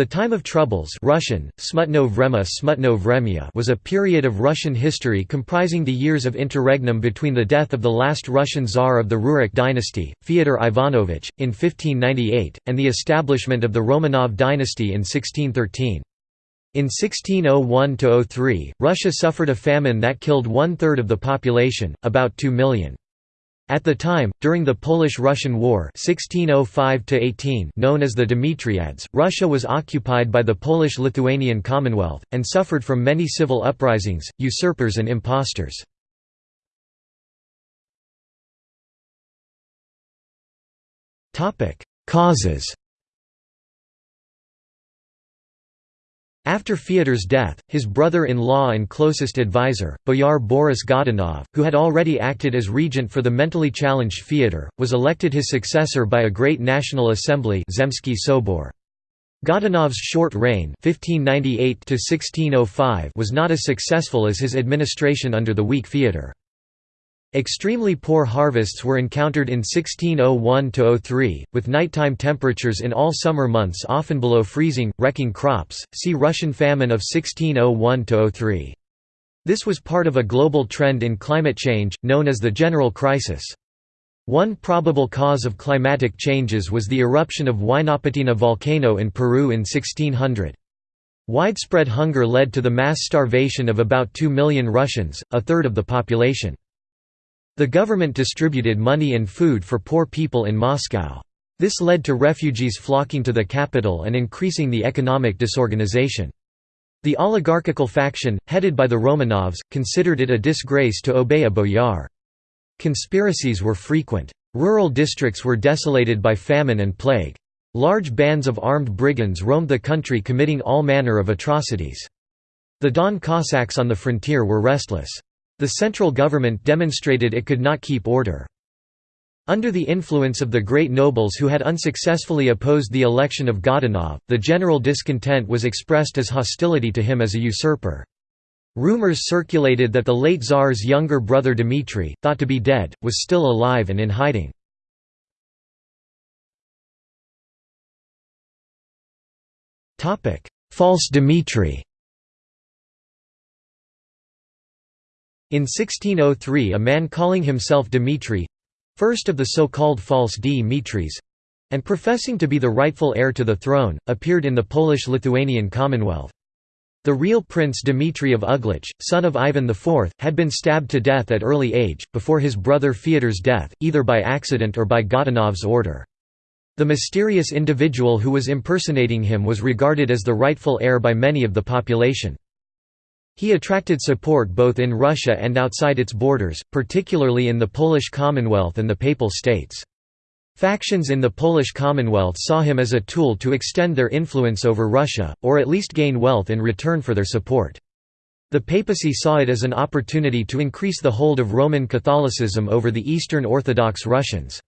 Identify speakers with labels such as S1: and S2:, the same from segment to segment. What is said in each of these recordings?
S1: The Time of Troubles Russian, Smutnoye Vremya was a period of Russian history comprising the years of interregnum between the death of the last Russian Tsar of the Rurik dynasty, Fyodor Ivanovich, in 1598, and the establishment of the Romanov dynasty in 1613. In 1601–03, Russia suffered a famine that killed one-third of the population, about 2 million. At the time, during the Polish–Russian War 1605 known as the Dimitriads, Russia was occupied by the Polish-Lithuanian Commonwealth, and suffered from many civil uprisings, usurpers and impostors. Causes After Fyodor's death, his brother-in-law and closest advisor, Boyar Boris Godunov, who had already acted as regent for the mentally challenged Fyodor, was elected his successor by a great national assembly Zemsky Sobor. Godunov's short reign 1598 was not as successful as his administration under the weak Fyodor. Extremely poor harvests were encountered in 1601–03, with nighttime temperatures in all summer months often below freezing, wrecking crops. See Russian famine of 1601–03. This was part of a global trend in climate change, known as the general crisis. One probable cause of climatic changes was the eruption of Huaynaputina volcano in Peru in 1600. Widespread hunger led to the mass starvation of about 2 million Russians, a third of the population. The government distributed money and food for poor people in Moscow. This led to refugees flocking to the capital and increasing the economic disorganization. The oligarchical faction, headed by the Romanovs, considered it a disgrace to obey a boyar. Conspiracies were frequent. Rural districts were desolated by famine and plague. Large bands of armed brigands roamed the country committing all manner of atrocities. The Don Cossacks on the frontier were restless. The central government demonstrated it could not keep order. Under the influence of the great nobles who had unsuccessfully opposed the election of Godunov, the general discontent was expressed as hostility to him as a usurper. Rumors circulated that the late Tsar's younger brother Dmitry, thought to be dead, was still alive and in hiding. False Dmitry In 1603 a man calling himself Dmitri—first of the so-called false Dmitris—and professing to be the rightful heir to the throne, appeared in the Polish-Lithuanian Commonwealth. The real Prince Dmitry of Uglich, son of Ivan IV, had been stabbed to death at early age, before his brother Fyodor's death, either by accident or by Godunov's order. The mysterious individual who was impersonating him was regarded as the rightful heir by many of the population. He attracted support both in Russia and outside its borders, particularly in the Polish Commonwealth and the Papal States. Factions in the Polish Commonwealth saw him as a tool to extend their influence over Russia, or at least gain wealth in return for their support. The papacy saw it as an opportunity to increase the hold of Roman Catholicism over the Eastern Orthodox Russians.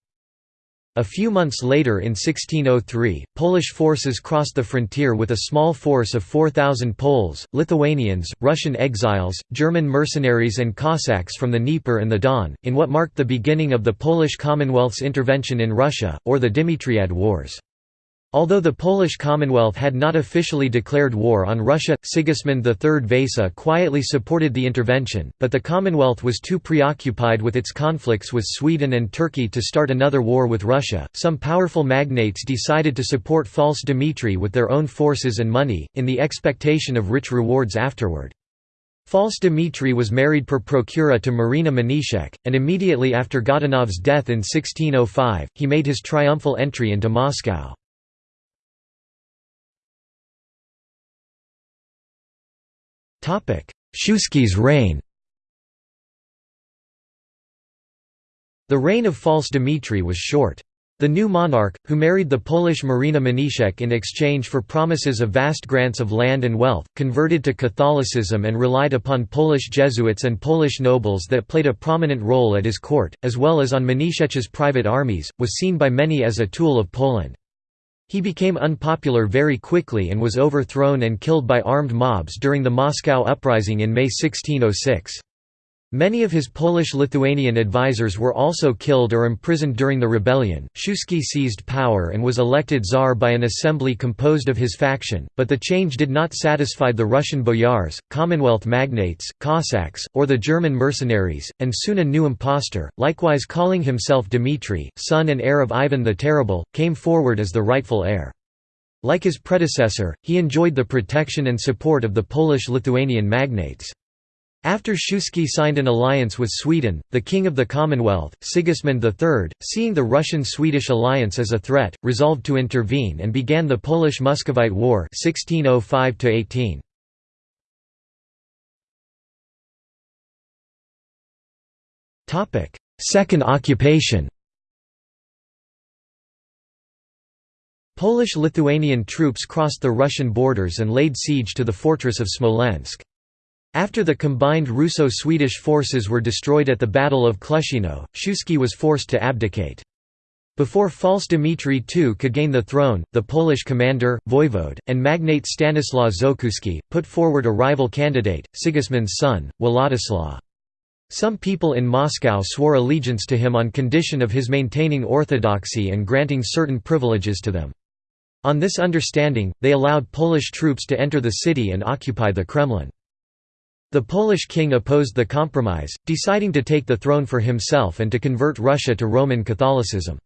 S1: A few months later in 1603, Polish forces crossed the frontier with a small force of 4,000 Poles, Lithuanians, Russian exiles, German mercenaries and Cossacks from the Dnieper and the Don, in what marked the beginning of the Polish Commonwealth's intervention in Russia, or the Dimitriad Wars. Although the Polish Commonwealth had not officially declared war on Russia, Sigismund III Vasa quietly supported the intervention, but the Commonwealth was too preoccupied with its conflicts with Sweden and Turkey to start another war with Russia. Some powerful magnates decided to support false Dmitry with their own forces and money, in the expectation of rich rewards afterward. False Dmitry was married per procura to Marina Mniszek, and immediately after Godunov's death in 1605, he made his triumphal entry into Moscow. Shuisky's reign The reign of false Dmitry was short. The new monarch, who married the Polish Marina Mniszek in exchange for promises of vast grants of land and wealth, converted to Catholicism and relied upon Polish Jesuits and Polish nobles that played a prominent role at his court, as well as on Mniszek's private armies, was seen by many as a tool of Poland. He became unpopular very quickly and was overthrown and killed by armed mobs during the Moscow Uprising in May 1606. Many of his Polish-Lithuanian advisers were also killed or imprisoned during the rebellion. Shuisky seized power and was elected czar by an assembly composed of his faction, but the change did not satisfy the Russian boyars, Commonwealth magnates, Cossacks, or the German mercenaries, and soon a new impostor, likewise calling himself Dmitry, son and heir of Ivan the Terrible, came forward as the rightful heir. Like his predecessor, he enjoyed the protection and support of the Polish-Lithuanian magnates. After Shuisky signed an alliance with Sweden, the King of the Commonwealth, Sigismund III, seeing the Russian-Swedish alliance as a threat, resolved to intervene and began the Polish-Muscovite War 1605 -18. Second occupation Polish-Lithuanian troops crossed the Russian borders and laid siege to the fortress of Smolensk. After the combined Russo-Swedish forces were destroyed at the Battle of Klushino, Shuisky was forced to abdicate. Before false Dmitry II could gain the throne, the Polish commander, voivode, and magnate Stanislaw Żółkiewski, put forward a rival candidate, Sigismund's son, Władysław. Some people in Moscow swore allegiance to him on condition of his maintaining orthodoxy and granting certain privileges to them. On this understanding, they allowed Polish troops to enter the city and occupy the Kremlin. The Polish king opposed the compromise, deciding to take the throne for himself and to convert Russia to Roman Catholicism.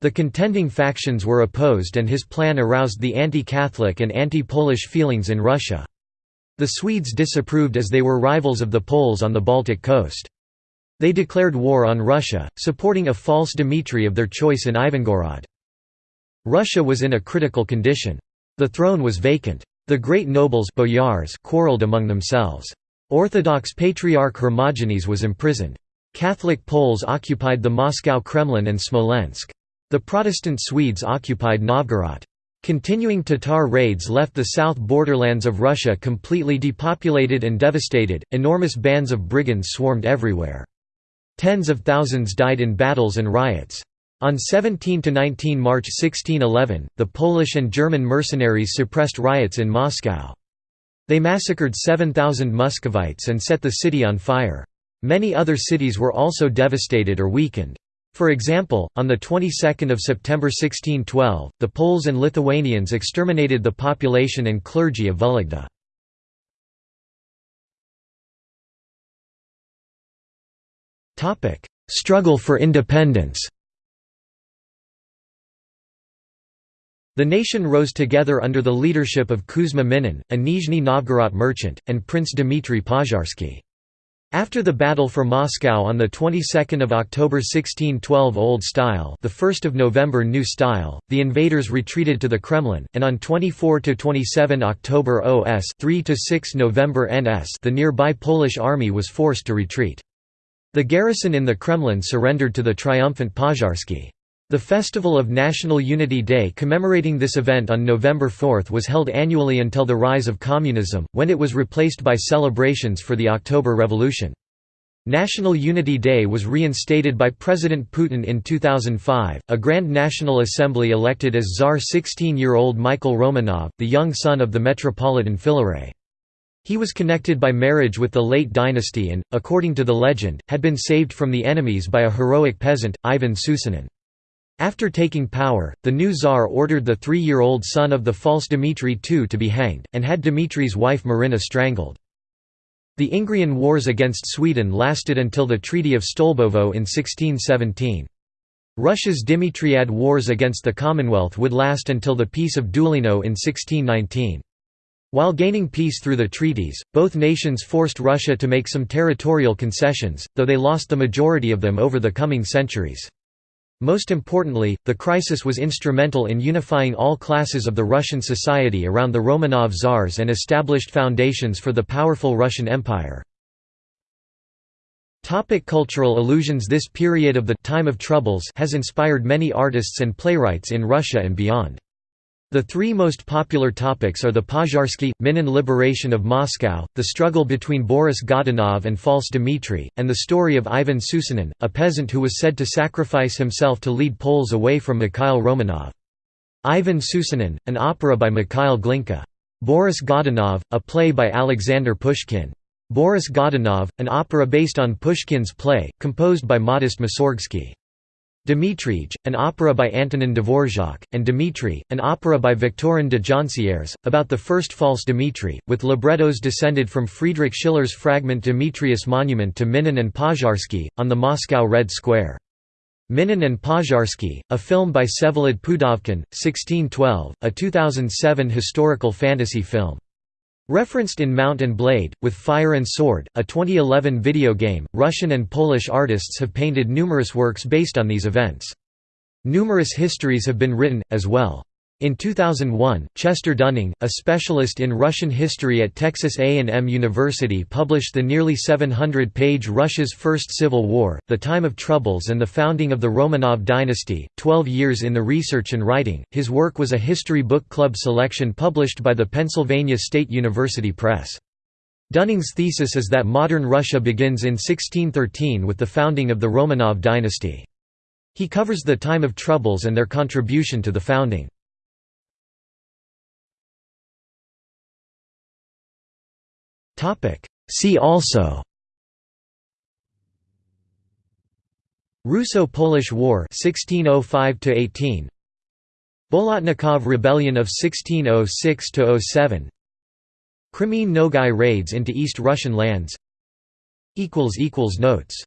S1: The contending factions were opposed and his plan aroused the anti-Catholic and anti-Polish feelings in Russia. The Swedes disapproved as they were rivals of the Poles on the Baltic coast. They declared war on Russia, supporting a false Dmitry of their choice in Ivangorod. Russia was in a critical condition. The throne was vacant. The great nobles boyars quarreled among themselves. Orthodox Patriarch Hermogenes was imprisoned. Catholic Poles occupied the Moscow Kremlin and Smolensk. The Protestant Swedes occupied Novgorod. Continuing Tatar raids left the south borderlands of Russia completely depopulated and devastated, enormous bands of brigands swarmed everywhere. Tens of thousands died in battles and riots. On 17–19 March 1611, the Polish and German mercenaries suppressed riots in Moscow. They massacred 7,000 Muscovites and set the city on fire. Many other cities were also devastated or weakened. For example, on the 22nd of September 1612, the Poles and Lithuanians exterminated the population and clergy of Vologda. Struggle for independence. The nation rose together under the leadership of Kuzma Minin, a Nizhny Novgorod merchant, and Prince Dmitry Pozharsky. After the battle for Moscow on the 22nd of October 1612 Old Style, the 1st of November New Style, the invaders retreated to the Kremlin, and on 24 to 27 October OS 3 to 6 November NS, the nearby Polish army was forced to retreat. The garrison in the Kremlin surrendered to the triumphant Pozharsky. The Festival of National Unity Day commemorating this event on November 4 was held annually until the rise of communism, when it was replaced by celebrations for the October Revolution. National Unity Day was reinstated by President Putin in 2005. A Grand National Assembly elected as Tsar 16 year old Michael Romanov, the young son of the Metropolitan Filaret. He was connected by marriage with the late dynasty and, according to the legend, had been saved from the enemies by a heroic peasant, Ivan Susanin. After taking power, the new czar ordered the three-year-old son of the false Dmitry II to be hanged, and had Dmitry's wife Marina strangled. The Ingrian Wars against Sweden lasted until the Treaty of Stolbovo in 1617. Russia's Dimitriad Wars against the Commonwealth would last until the Peace of Deulino in 1619. While gaining peace through the treaties, both nations forced Russia to make some territorial concessions, though they lost the majority of them over the coming centuries. Most importantly, the crisis was instrumental in unifying all classes of the Russian society around the Romanov czars and established foundations for the powerful Russian Empire. Cultural allusions This period of the «time of troubles» has inspired many artists and playwrights in Russia and beyond. The three most popular topics are the Pozharsky, Minin liberation of Moscow, the struggle between Boris Godunov and false Dmitry, and the story of Ivan Susanin, a peasant who was said to sacrifice himself to lead Poles away from Mikhail Romanov. Ivan Susanin, an opera by Mikhail Glinka. Boris Godunov, a play by Alexander Pushkin. Boris Godunov, an opera based on Pushkin's play, composed by Modest Mussorgsky. Dmitrij, an opera by Antonin Dvorak, and Dmitri, an opera by Victorin de Joncières, about the first false Dmitri, with librettos descended from Friedrich Schiller's fragment Demetrius Monument to Minin and Pozharsky, on the Moscow Red Square. Minin and Pozharsky, a film by Vsevolod Pudovkin, 1612, a 2007 historical fantasy film. Referenced in Mount and Blade, with Fire and Sword, a 2011 video game, Russian and Polish artists have painted numerous works based on these events. Numerous histories have been written, as well. In 2001, Chester Dunning, a specialist in Russian history at Texas A&M University published the nearly 700-page Russia's First Civil War, The Time of Troubles and the Founding of the Romanov Dynasty, 12 years in the research and writing. His work was a history book club selection published by the Pennsylvania State University Press. Dunning's thesis is that modern Russia begins in 1613 with the founding of the Romanov dynasty. He covers the time of troubles and their contribution to the founding. See also. Russo-Polish War 1605 18 Bolotnikov Rebellion of 1606–07 Crimean Nogai raids into East Russian lands. Equals equals Notes